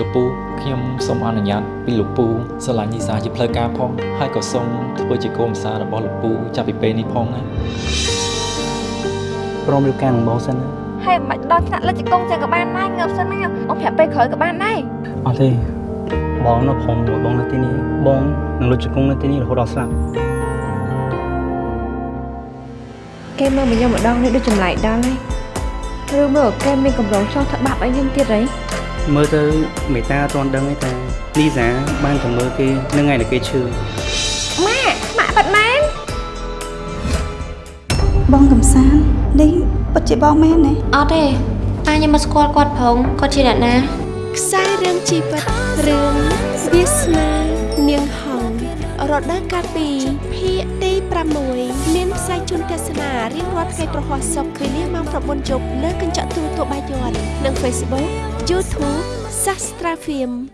លោកពូខ្ញុំសូមអនុញ្ញាតពីលោកពូស្រឡាញ់នីសាជាផ្លូវការផងហើយក៏សូមធ្វើជាកូនប្រសាររបស់លោកពូចាប់ពីពេលនេះផងណាព្រមរៀបការនឹងបងសិនណាហើយមិនបាច់ដល់ថ្នាក់លិចកងចឹងក៏បានដែរងើបសិនណាបងប្រាប់ពេលក្រោយក៏បានដែរអត់ទេបងនៅព្រមមួយបងនៅទីនេះបងនឹងលុចជង្គង់នៅទីនេះរហូតដល់ស្លាប់គេមើលមកខ្ញុំម្ដងនេះដូចចម្លែកដល់ហើយឬមើលគេមានកម្រងចង់ធ្វើបាបឲ្យខ្ញុំទៀតហី មើលទៅមេតាអត់ទាន់ដឹងទេតែលីសាបានទៅមើលគេនឹងថ្ងៃដែលគេឈឺម៉ាក់ម៉ាក់ប៉ាត់មែនបងកំសាន្តនេះពិតជាបងមែនទេអត់ទេប៉ាខ្ញុំមកស្គាល់គាត់ផងគាត់ជាអ្នកណាខ្សែរឿងជីវិតរឿងវាសនានាងហងរដូវកាលពីភាគទី6មានផ្សាយជូនទស្សនារៀងរាល់ថ្ងៃប្រហ័សសុក្រវេលាម៉ោង9យប់លើកញ្ចក់ទូរទស្សន៍បាយ័ននិង Facebook YouTube Sastra Film